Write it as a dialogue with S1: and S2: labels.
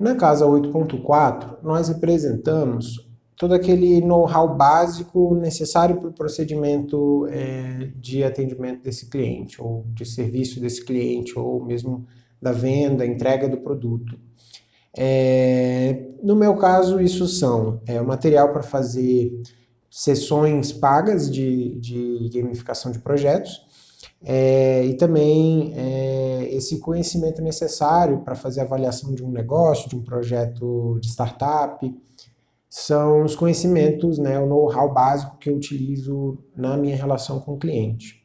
S1: Na casa 8.4, nós representamos todo aquele know-how básico necessário para o procedimento é, de atendimento desse cliente, ou de serviço desse cliente, ou mesmo da venda, entrega do produto. É, no meu caso, isso são é, o material para fazer sessões pagas de, de gamificação de projetos, é, e também é, esse conhecimento necessário para fazer avaliação de um negócio, de um projeto de startup, são os conhecimentos, né, o know-how básico que eu utilizo na minha relação com o cliente.